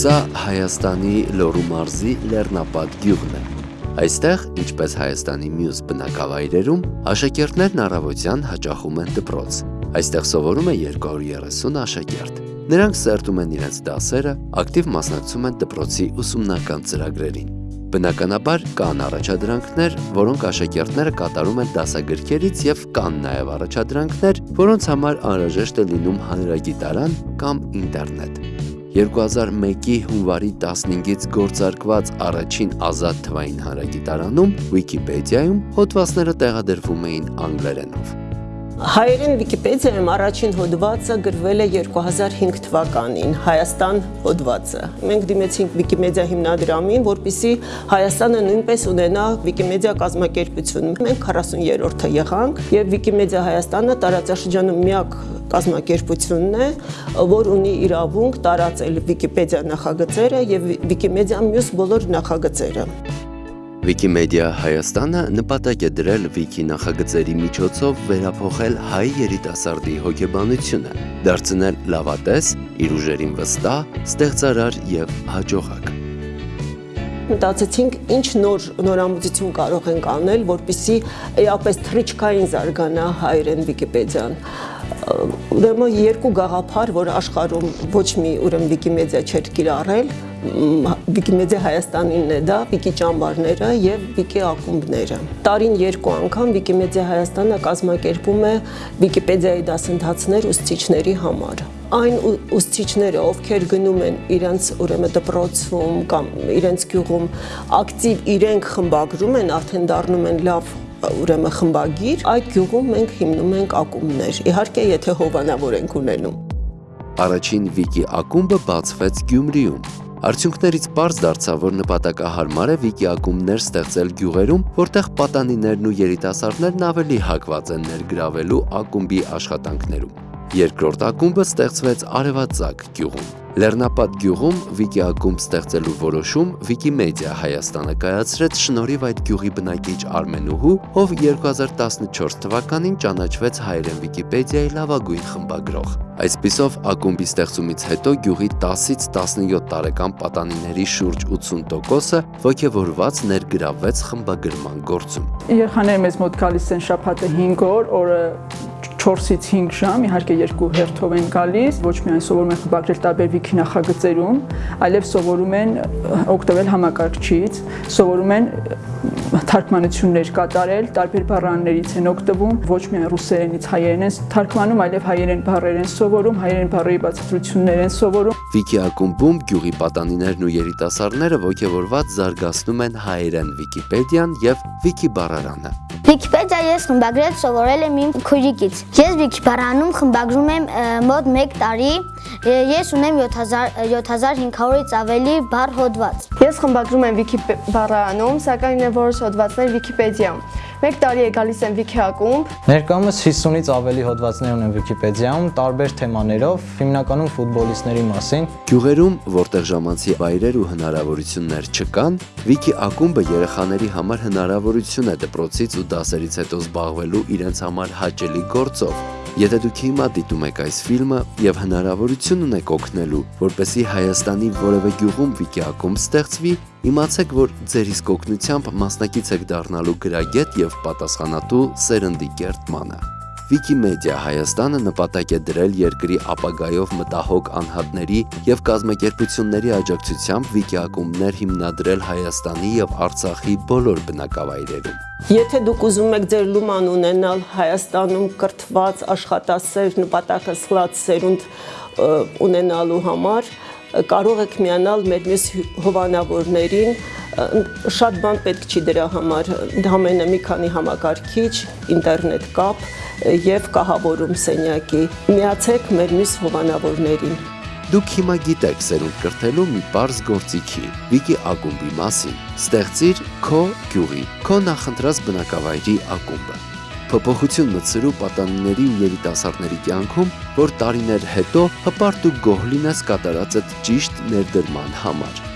Սա Հայաստանի Լոռու մարզի Լեռնապատ գյուղն է։ Այստեղ, ինչպես Հայաստանի մյուս բնակավայրերում, աշակերտներն առավոտյան հաճախում են դպրոց։ Այստեղ սովորում է 230 աշակերտ։ Նրանք սերտում են իրենց դասերը, ակտիվ մասնակցում են դպրոցի ուսումնական ծրագրերին։ Բնականաբար կան առաջադրանքներ, որոնք աշակերտները կատարում են դասագրքերից եւ կան նաեւ առաջադրանքներ, որոնց համար անհրաժեշտ է լինում հանրագիտարան կամ ինտերնետ։ 2001-ի հունվարի 15-ից գործարկված առաջին ազատ թվային հանրագիտարանում Wikipedia-ում հոդվածները տեղադրվում էին անգլերենով։ Հայերեն Վիկիպեդիայում առաջին հոդվածը գրվել է 2005 թվականին, Հայաստան հոդվածը։ Մենք դիմեցինք Վիկիմեդիա հիմնադրամին, որպիսի Հայաստանը նույնպես ունենա Վիկիմեդիա կազմակերպություն։ Մենք 40-րդը եղանք եւ Վիկիմեդիա Հայաստանը տարածաշրջանում միակ կազմակերպությունն է, որ ունի իրավունք տարածել Վիկիպեդիա նախագծերը եւ Վիկիմեդիա մյուս բոլոր նախագծերը։ Wikimedia Հայաստանը նպատակ է դրել Wiki նախագծերի միջոցով վերափոխել հայ երիտասարդի հոգեբանությունը, դարձնել լավատես, իր ուժերին վստահ, ստեղծարար եւ հաջողակ։ Մտածեցինք ինչ նոր նորամուծություն կարող ենք անել, որպիսի էապես թրիչքային զարգանա հայերեն Վիկիպեդիան ուրեմն երկու գաղափար, որ աշխարհում ոչ մի ուրեմն Վիկիմեդիա չէր կիրառել, Վիկիմեդիա Հայաստանինն է դա, Վիկի ճամբարները եւ Վիկի ակումբները։ Տարին երկու անգամ Վիկիմեդիա Հայաստանը կազմակերպում է Վիկիպեդիայի դասընթացներ ուսուցիչների համար այն ուսուցիչները, ովքեր գնում են իրենց ուրեմն դպրոցում կամ իրենց գյուղում ակտիվ իրենք խմբագրում են, արդեն դառնում են լավ ուրեմն խմբագիր, այդ գյուղում մենք հիմնում ենք ակումբներ։ Իհարկե, եթե հովանավոր ենք ունենում։ Առաջին Վիկի ակումբը բացվեց Գյումրիում Արդյունքներից པարզ դարձավ, որ նպատակահարմար է վիկիակումներ ստեղծել գյուղերում, որտեղ պատանիներն ու երիտասարդներն ավելի հակված են ներգրավելու ակումբի աշխատանքներում։ Երկրորդ ակումբը ստեղծվեց Արևածագ գյուղում։ Լեռնապատ գյուղում Վիկի ակումբ ստեղծելու որոշում Wikimedia Հայաստանը կայացրեց շնորհիվ այդ գյուղի բնակիչ Արմենուհու, ով 2014 թվականին ճանաչվեց հայերեն Վիկիպեդիայի լավագույն խմբագրող։ Այսպիսով ակումբի ստեղծումից հետո գյուղի 10-ից 17 տարեկան պատանիների շուրջ 80%-ը ողջավորված ներգրավվեց խմբագրման գործում։ Երեխաները մեզ մոտ գալիս են շաբաթը 5 օր, օրը 4-ից 5 ժամ, իհարկե երկու հերթով են գալիս, ոչ միայն սովորում են խմբագրել տարբեր վիքի նախագծերում, այլև սովորում են օգտվել համակարգչից, սովորում են թարգմանություններ կատարել, տարբեր բառաներից են օգտվում, ոչ միայն ռուսերենից հայերեն են թարգմանում, այլև հայերեն բառեր են սովորում, հայերեն բառերի բացատրություններ են սովորում։ Վիկի ակումբում գյուղի պատանիներն ու երիտասարդները ողջևորված զարգացնում են հայերեն Վիկիպեդիան եւ Վիկի բառարանը։ Վիկիպեդիա ես խմբագրել սովորել եմ իմ քույրիկից։ Ես Վիկիպարանում խմբագրում եմ մոտ 1 տարի։ Ես ունեմ 7500-ից ավելի բառ հոդված։ Ես խմբագրում եմ Վիկիպարանում, սակայն ունեմ որոշ հոդվածներ Վիկիպեդիայում։ 1 տարի է գալիս եմ Wiki ակումբ։ Ներկայումս 50-ից ավելի հոդվածներ ունեմ Wikipedia-ում տարբեր թեմաներով, հիմնականում ֆուտբոլիստների մասին։ Գյուղերում, որտեղ ժամանցի վայրեր ու հնարավորություններ չկան, Wiki ակումբը երեխաների համար հնարավորություն է դպրոցից ու դասերից հետո զբաղվելու իրենց համար հաճելի գործով Եթե դուք հիմա դիտում եք այս ֆիլմը եւ հնարավորություն ունեք օգնելու, որպեսի Հայաստանի որևէ գյուղում վիկիակում ստեղծվի, իմացեք, որ ձեր իսկ օգնությամբ մասնակից եք դառնալու գրագետ եւ պատասխանատու սերնդի կերտմանը։ Wikimedia Հայաստանը նպատակ է դրել երկրի ապագայով մտահոգ անհատների եւ կազմակերպությունների աջակցությամբ վիկիակումներ հիմնադրել Հայաստանի եւ Արցախի բոլոր բնակավայրերում։ Եթե դուք ուզում եք ձեր լուման ունենալ Հայաստանում կրթված, աշխատասեր, նպատակը սլած սերունդ ունենալու համար, կարող եք միանալ մեր մյուս հովանավորներին, շատ բան պետք չի դրա համար, համենը մի քանի համակարգիչ, ինտերնետ կապ եւ կահավորում սենյակի։ Միացեք մեր մյուս հովանավորներին։ Դուք հիմա գիտեք սերունդ կրթելու մի པարզ գործիքի՝ Վիկի ակումբի մասին։ Ստեղծիր քո գյուղի, քո նախընտրած բնակավայրի ակումբը։ Փոփոխություն մտցրու պատանիների ու երիտասարդների կյանքում, որ տարիներ հետո հպարտ ու գոհ լինես կատարածդ ճիշտ ներդրման համար։